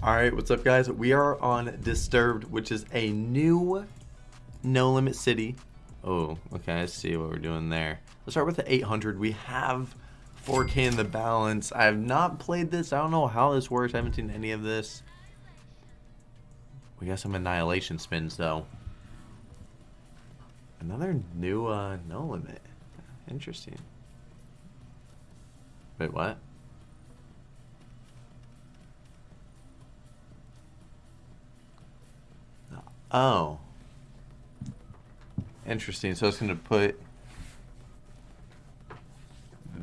Alright, what's up guys? We are on Disturbed, which is a new No Limit City. Oh, okay, I see what we're doing there. Let's start with the 800. We have 4K in the balance. I have not played this. I don't know how this works. I haven't seen any of this. We got some Annihilation spins, though. Another new uh, No Limit. Interesting. Wait, what? Oh. Interesting. So it's going to put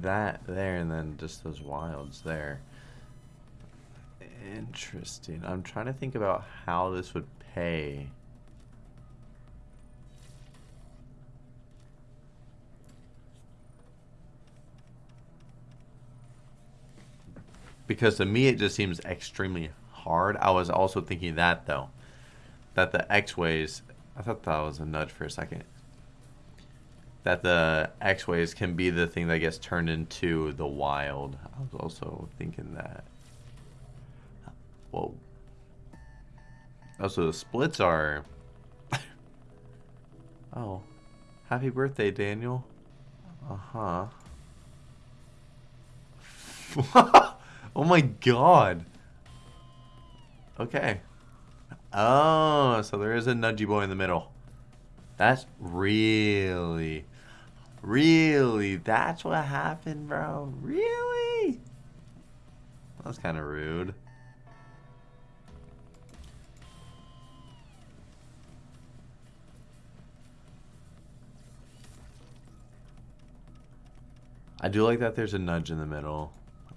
that there and then just those wilds there. Interesting. I'm trying to think about how this would pay. Because to me it just seems extremely hard. I was also thinking that though that the X-Ways, I thought that was a nudge for a second, that the X-Ways can be the thing that gets turned into the wild. I was also thinking that. Whoa. Also, the splits are... oh. Happy birthday, Daniel. Uh-huh. oh my god. Okay. Oh, so there is a nudgy boy in the middle. That's really, really, that's what happened, bro. Really? That's kind of rude. I do like that there's a nudge in the middle.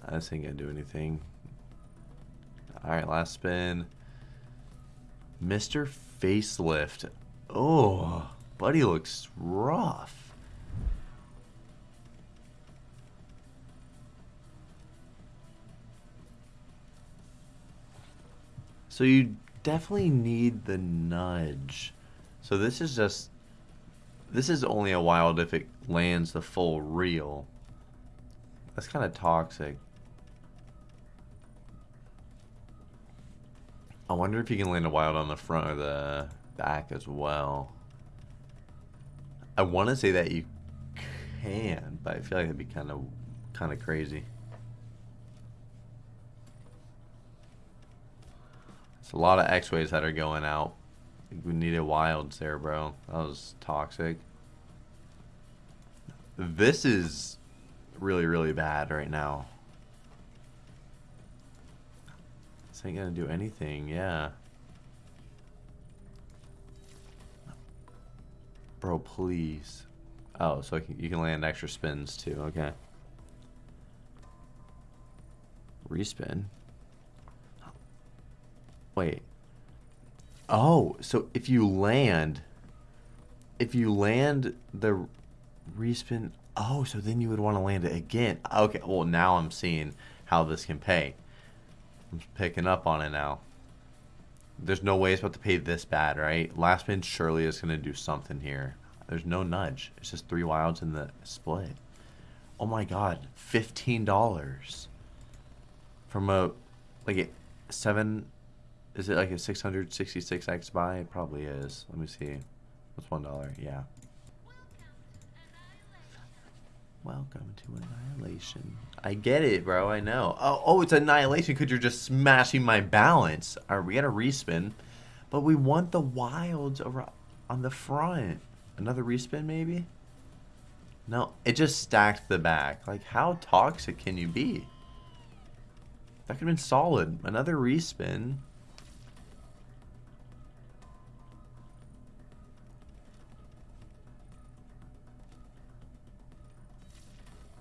I just ain't gonna do anything. Alright, last spin. Mr. Facelift. Oh, buddy looks rough. So you definitely need the nudge. So this is just... This is only a wild if it lands the full reel. That's kind of toxic. I wonder if you can land a wild on the front or the back as well. I want to say that you can, but I feel like it'd be kind of kind of crazy. It's a lot of X-ways that are going out. We needed wilds there, bro. That was toxic. This is really, really bad right now. Ain't gonna do anything, yeah. Bro, please. Oh, so you can land extra spins too, okay. Respin. Wait. Oh, so if you land, if you land the respin, oh, so then you would want to land it again. Okay, well now I'm seeing how this can pay. I'm picking up on it now. There's no way it's about to pay this bad, right? Last spin surely is going to do something here. There's no nudge. It's just three wilds in the split. Oh my god. $15. From a, like a 7, is it like a 666x buy? It probably is. Let me see. What's $1? Yeah. Welcome to Annihilation. I get it, bro. I know. Oh, oh, it's Annihilation because you're just smashing my balance. All right, we got a respin. But we want the wilds on the front. Another respin, maybe? No, it just stacked the back. Like, how toxic can you be? That could have been solid. Another respin.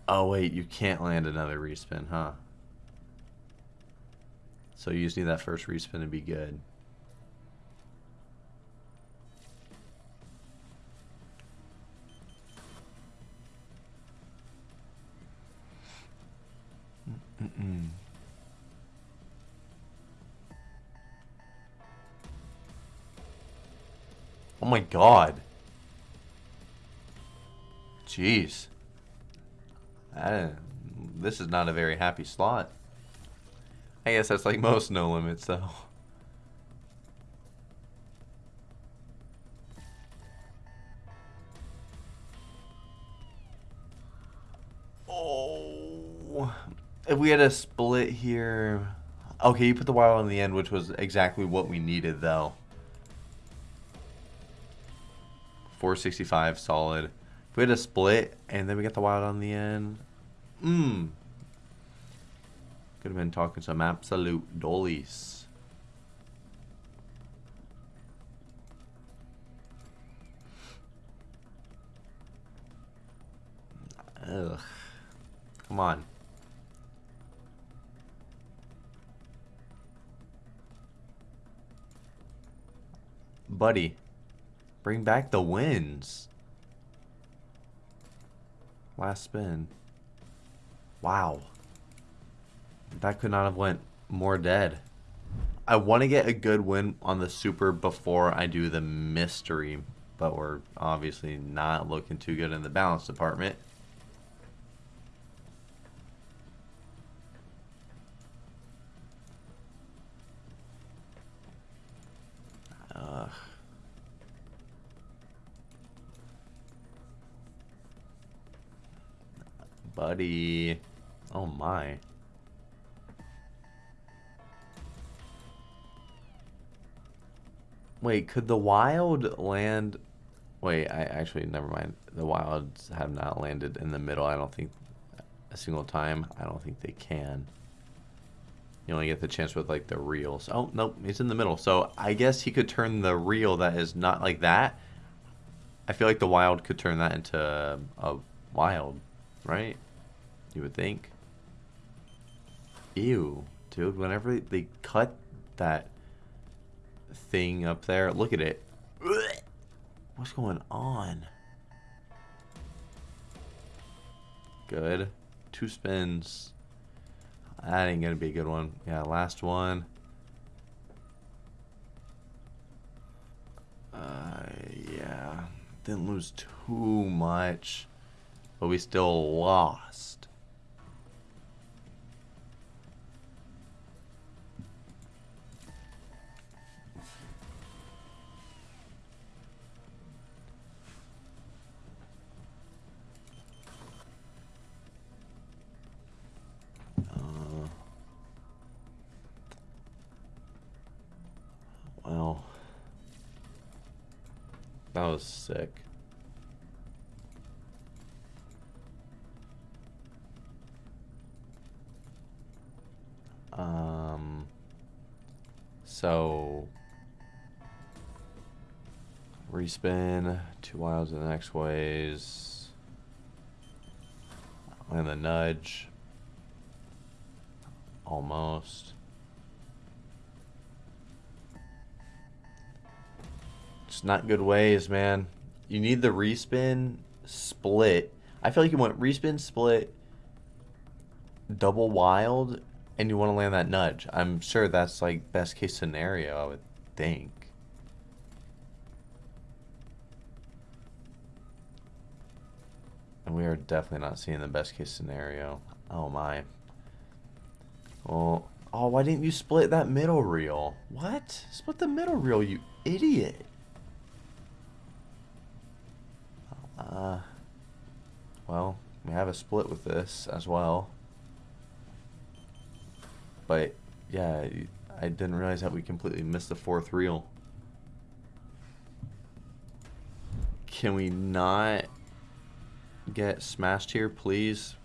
Oh, wait, you can't land another respin, huh? So you just need that first respin to be good. Oh my god. Jeez. I, this is not a very happy slot. I guess that's like most no limits, though. Oh, if we had a split here. Okay, you put the wild on the end, which was exactly what we needed, though. 465 solid. If we had a split and then we get the wild on the end. Mmm. Could have been talking some absolute dollies. Ugh. Come on. Buddy. Bring back the wins. Last spin. Wow. That could not have went more dead. I want to get a good win on the super before I do the mystery, but we're obviously not looking too good in the balance department. Buddy. Oh my. Wait, could the wild land... Wait, I actually, never mind. The wilds have not landed in the middle, I don't think, a single time. I don't think they can. You only get the chance with, like, the reels. Oh, nope, he's in the middle. So, I guess he could turn the reel that is not like that. I feel like the wild could turn that into a wild, right? You would think. Ew, dude. Whenever they cut that thing up there, look at it. What's going on? Good. Two spins. That ain't gonna be a good one. Yeah, last one. Uh, yeah. Didn't lose too much. But we still lost. Respin, two wilds in the X-Ways, and the nudge, almost. It's not good ways, man. You need the respin split. I feel like you want respin split, double wild, and you want to land that nudge. I'm sure that's like best case scenario, I would think. And we are definitely not seeing the best case scenario. Oh my. Well, oh, why didn't you split that middle reel? What? Split the middle reel, you idiot. Uh, well, we have a split with this as well. But, yeah, I didn't realize that we completely missed the fourth reel. Can we not get smashed here, please?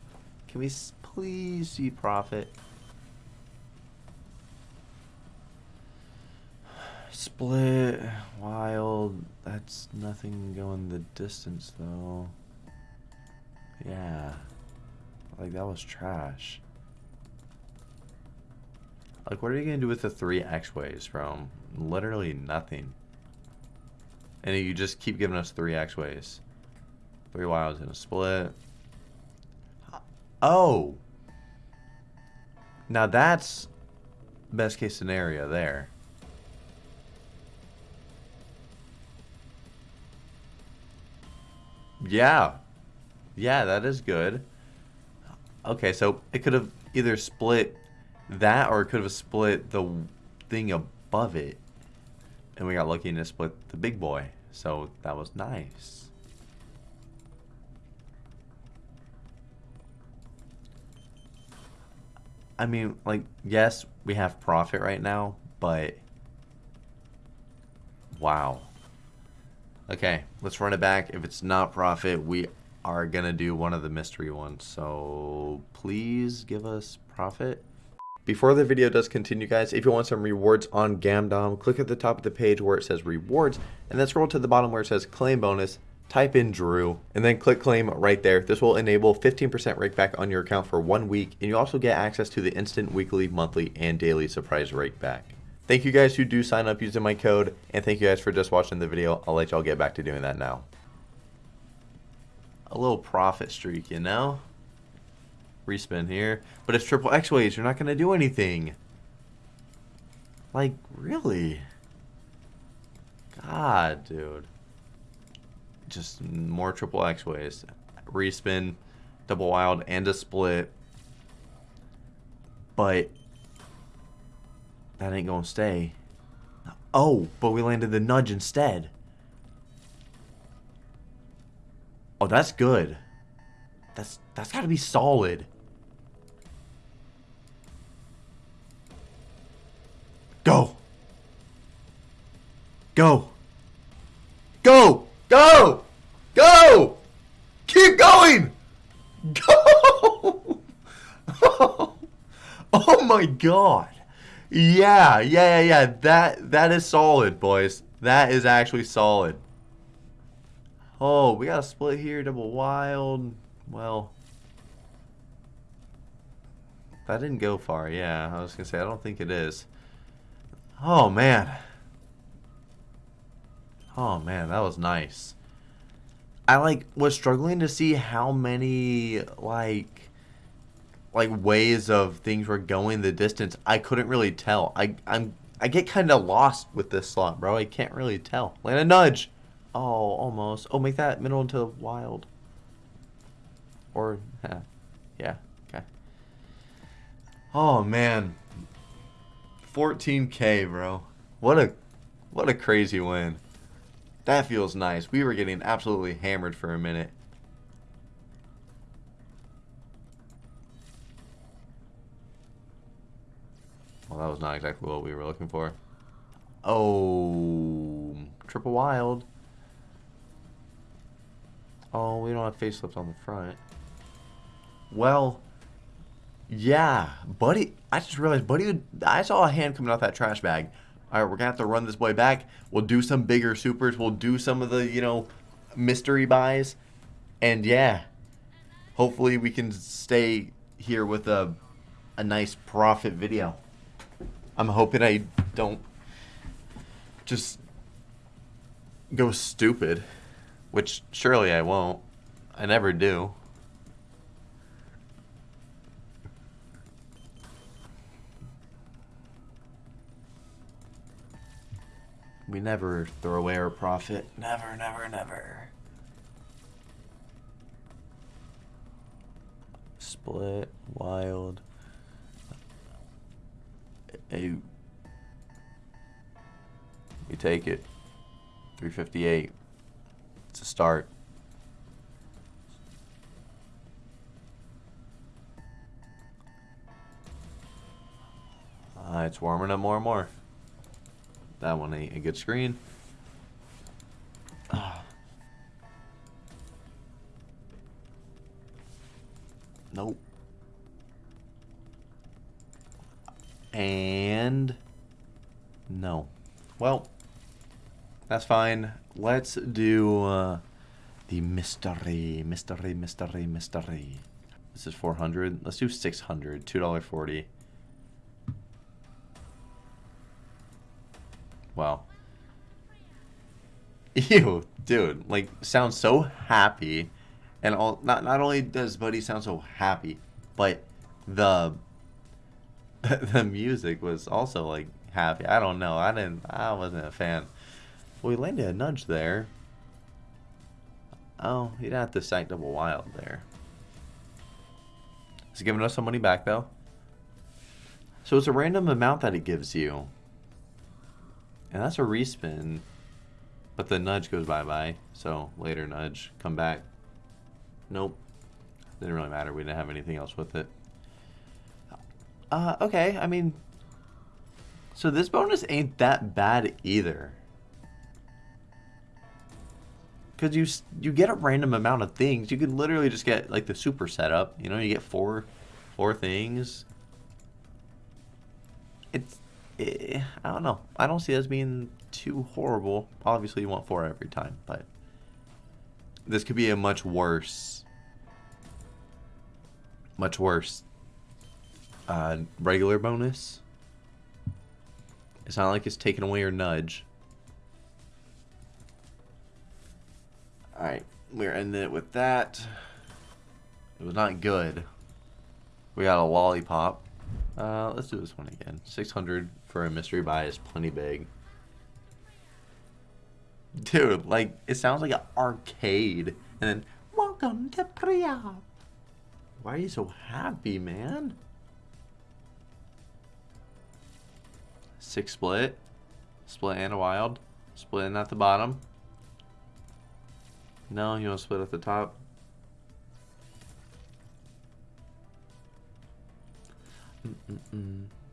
Can we please see profit? Split, wild, that's nothing going the distance though. Yeah. Like that was trash. Like what are you gonna do with the three X-Ways, bro? Literally nothing. And you just keep giving us three X-Ways. Three wilds in a split. Oh! Now that's best case scenario there. Yeah. Yeah, that is good. Okay, so it could have either split that or it could have split the thing above it. And we got lucky and it split the big boy. So that was nice. I mean, like, yes, we have profit right now, but wow. Okay, let's run it back. If it's not profit, we are going to do one of the mystery ones. So please give us profit. Before the video does continue, guys, if you want some rewards on Gamdom, click at the top of the page where it says rewards, and then scroll to the bottom where it says claim bonus, type in Drew, and then click claim right there. This will enable 15% rake back on your account for one week, and you also get access to the instant weekly, monthly, and daily surprise rake back. Thank you guys who do sign up using my code, and thank you guys for just watching the video. I'll let y'all get back to doing that now. A little profit streak, you know? Respin here. But it's triple X-Ways. You're not going to do anything. Like, really? God, dude. Just more triple X-Ways. Respin, double wild, and a split. But that ain't to stay. Oh, but we landed the nudge instead. Oh, that's good. That's that's got to be solid. Go. Go. Go. Go. Go. Keep going. Go. oh my god. Yeah, yeah, yeah, yeah. That that is solid, boys. That is actually solid. Oh, we got a split here, double wild. Well, that didn't go far. Yeah, I was gonna say I don't think it is. Oh, man. Oh, man, that was nice. I, like, was struggling to see how many, like, like, ways of things were going the distance. I couldn't really tell. I, I'm, I get kind of lost with this slot, bro. I can't really tell. Land a nudge. Oh, almost. Oh, make that middle into wild. Or, yeah. Okay. Oh, man. 14k, bro. What a what a crazy win. That feels nice. We were getting absolutely hammered for a minute. Well, that was not exactly what we were looking for. Oh, triple wild. Oh, we don't have facelift on the front. Well, yeah, Buddy. I just realized Buddy. I saw a hand coming out that trash bag. All right, we're gonna have to run this boy back. We'll do some bigger supers. We'll do some of the you know mystery buys, and yeah, hopefully we can stay here with a a nice profit video. I'm hoping I don't just go stupid, which surely I won't. I never do. We never throw away our profit. Never, never, never. Split, wild. Hey. We take it. 358. It's a start. Uh, it's warming up more and more. That one ain't a good screen. Nope. And no. Well, that's fine. Let's do uh, the mystery, mystery, mystery, mystery. This is 400. Let's do 600. $2.40. Ew, dude, like sounds so happy. And all not not only does Buddy sound so happy, but the the music was also like happy. I don't know. I didn't I wasn't a fan. Well, we landed a nudge there. Oh, didn't have to sack double wild there. Is giving us some money back though. So it's a random amount that it gives you. And that's a respin. But the nudge goes bye-bye. So later nudge, come back. Nope. Didn't really matter. We didn't have anything else with it. Uh, okay. I mean, so this bonus ain't that bad either. Because you you get a random amount of things. You can literally just get like the super setup. You know, you get four four things. It's I don't know. I don't see this being too horrible. Obviously, you want four every time, but this could be a much worse, much worse uh, regular bonus. It's not like it's taking away your nudge. Alright, we're ending it with that. It was not good. We got a lollipop. Uh, let's do this one again. 600 for a mystery buy is plenty big. Dude, like, it sounds like an arcade. And then, welcome to Priya. Why are you so happy, man? Six split. Split and a wild. Splitting at the bottom. No, you want to split at the top? Mm -mm -mm.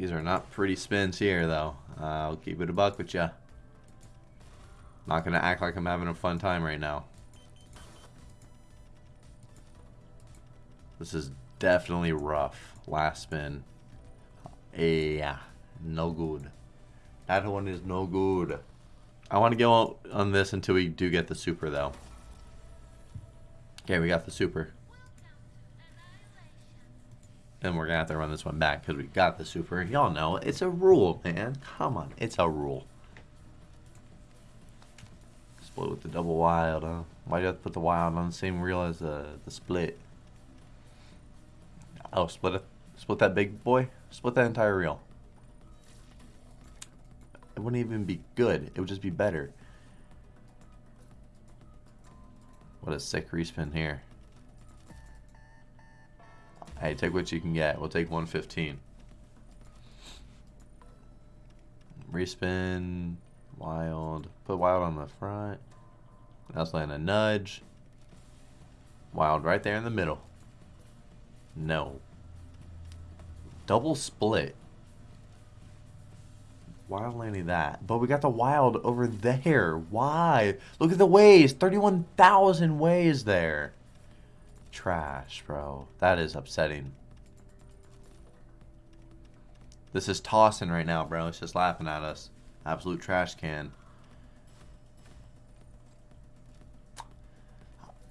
These are not pretty spins here, though. Uh, I'll keep it a buck with ya. Not gonna act like I'm having a fun time right now. This is definitely rough. Last spin. Yeah, no good. That one is no good. I want to go on this until we do get the super, though. Okay, we got the super. And we're to have to run this one back because we got the super. Y'all know, it's a rule, man. Come on, it's a rule. Split with the double wild, huh? Why do you have to put the wild on the same reel as the, the split? Oh, split it. Split that big boy? Split that entire reel. It wouldn't even be good. It would just be better. What a sick respin here. Hey, take what you can get. We'll take 115. Respin. Wild. Put wild on the front. That's land a nudge. Wild right there in the middle. No. Double split. Wild landing that. But we got the wild over there. Why? Look at the ways. 31,000 ways there. Trash, bro. That is upsetting. This is tossing right now, bro. It's just laughing at us. Absolute trash can.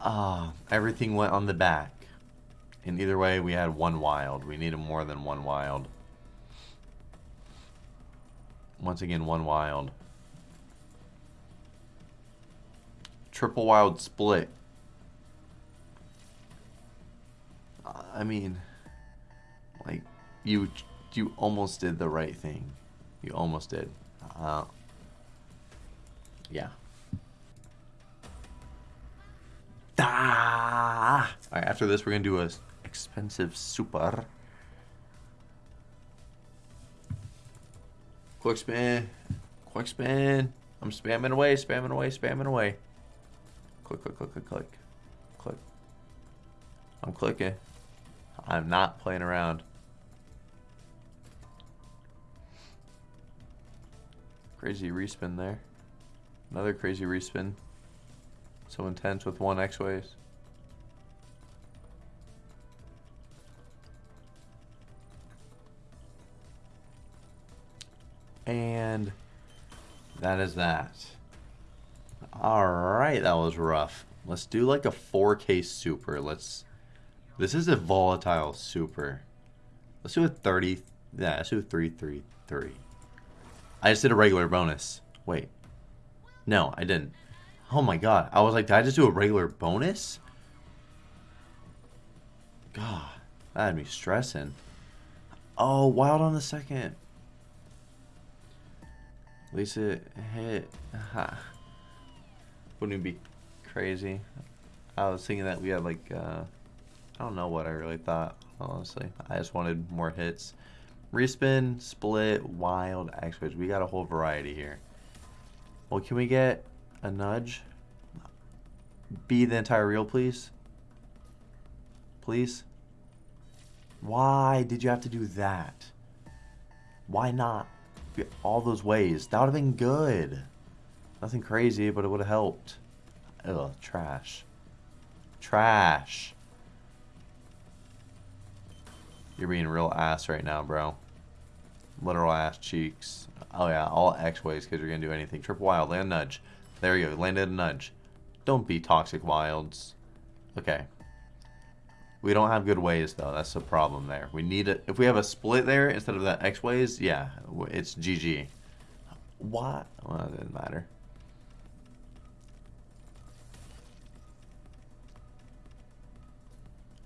Ah, uh, everything went on the back. And either way, we had one wild. We needed more than one wild. Once again, one wild. Triple wild split. I mean, like, you you almost did the right thing. You almost did. Uh, yeah. Ah! Alright, after this, we're going to do a expensive super. Quick spin. Quick spin. I'm spamming away, spamming away, spamming away. Click, click, click, click, click. Click. I'm clicking. I'm not playing around. Crazy respin there. Another crazy respin. So intense with one X-Ways. And that is that. Alright, that was rough. Let's do like a 4K super. Let's... This is a volatile super. Let's do a 30... Yeah, let's do a 333. I just did a regular bonus. Wait. No, I didn't. Oh my god. I was like, did I just do a regular bonus? God. That had me stressing. Oh, wild on the second. At least it hit. Ha. Wouldn't it be crazy? I was thinking that we had like uh, I don't know what I really thought, honestly. I just wanted more hits. Respin, split, wild, X-Ways. We got a whole variety here. Well, can we get a nudge? Be the entire reel, please? Please? Why did you have to do that? Why not? All those ways. That would have been good. Nothing crazy, but it would have helped. Ugh, trash. Trash. You're being real ass right now, bro. Literal ass cheeks. Oh yeah, all X-ways because you're going to do anything. Triple wild, land nudge. There you go, landed a nudge. Don't be toxic wilds. Okay. We don't have good ways though. That's the problem there. We need it. If we have a split there instead of that X ways, yeah, it's GG. What? Well, it doesn't matter.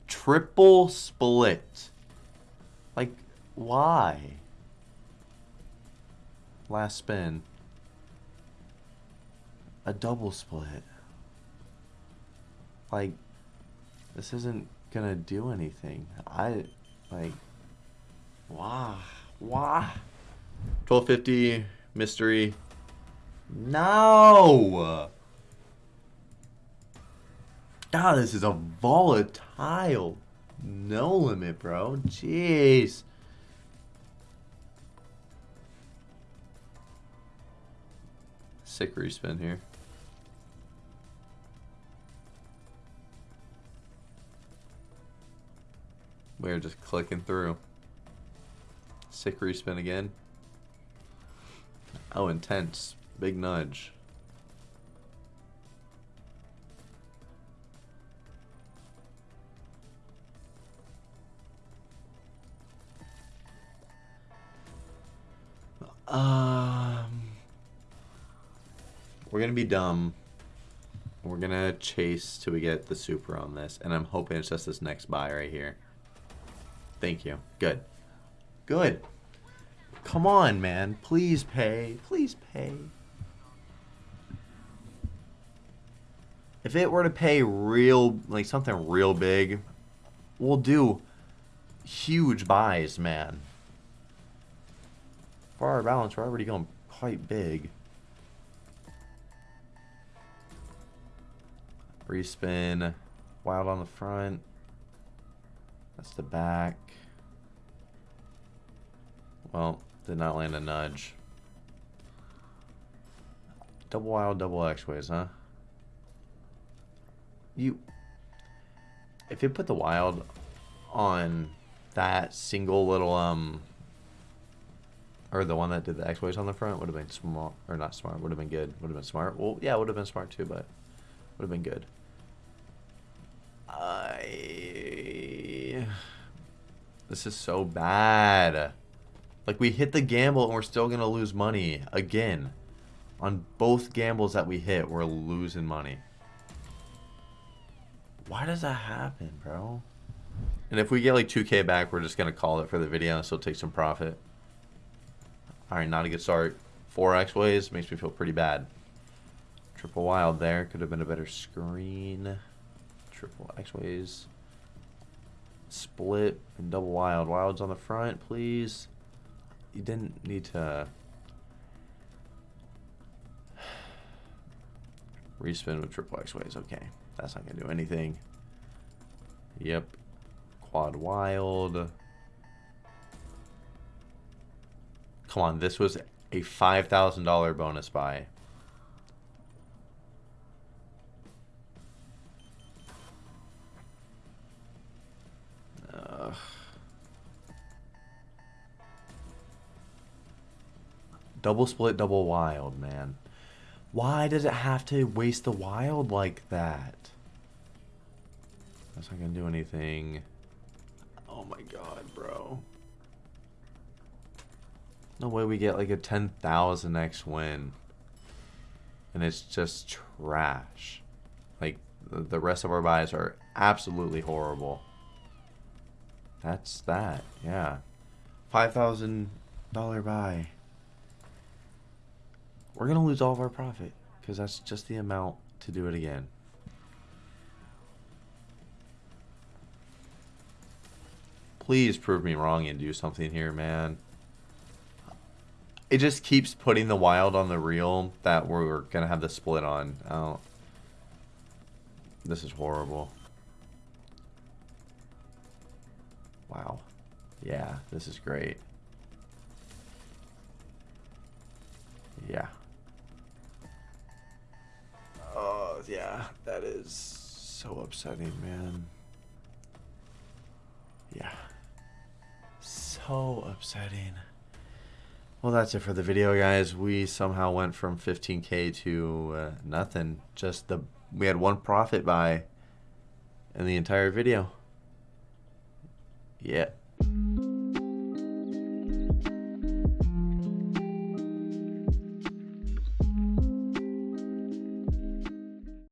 Triple split. Like, why? Last spin. A double split. Like, this isn't gonna do anything. I, like, why? Why? 1250, mystery. No! God, this is a volatile no limit, bro. Jeez. Sick respin here. We're just clicking through. Sick respin again. Oh, intense. Big nudge. Um, we're gonna be dumb. We're gonna chase till we get the super on this, and I'm hoping it's just this next buy right here. Thank you. Good. Good. Come on, man. Please pay. Please pay. If it were to pay real, like something real big, we'll do huge buys, man for our balance, we're already going quite big. Respin. Wild on the front. That's the back. Well, did not land a nudge. Double wild, double X-ways, huh? You... If you put the wild on that single little, um, or the one that did the X-ways on the front would have been smart, or not smart, would have been good. Would have been smart. Well, yeah, would have been smart too, but would have been good. I... This is so bad. Like, we hit the gamble and we're still going to lose money. Again. On both gambles that we hit, we're losing money. Why does that happen, bro? And if we get like 2k back, we're just going to call it for the video and still take some profit. Alright, not a good start. Four X-Ways makes me feel pretty bad. Triple Wild there. Could have been a better screen. Triple X-Ways. Split and double Wild. Wild's on the front, please. You didn't need to... Respin with triple X-Ways. Okay. That's not going to do anything. Yep. Quad Wild. Come on, this was a $5,000 bonus buy. Ugh. Double split, double wild, man. Why does it have to waste the wild like that? That's not gonna do anything. Oh my god, No way we get like a 10,000x win. And it's just trash. Like, the rest of our buys are absolutely horrible. That's that, yeah. $5,000 buy. We're going to lose all of our profit. Because that's just the amount to do it again. Please prove me wrong and do something here, man. It just keeps putting the wild on the reel that we're to have the split on. Oh. This is horrible. Wow. Yeah, this is great. Yeah. Oh, yeah, that is so upsetting, man. Yeah. So upsetting. Well, that's it for the video, guys. We somehow went from 15k to uh, nothing. Just the we had one profit buy in the entire video. Yeah.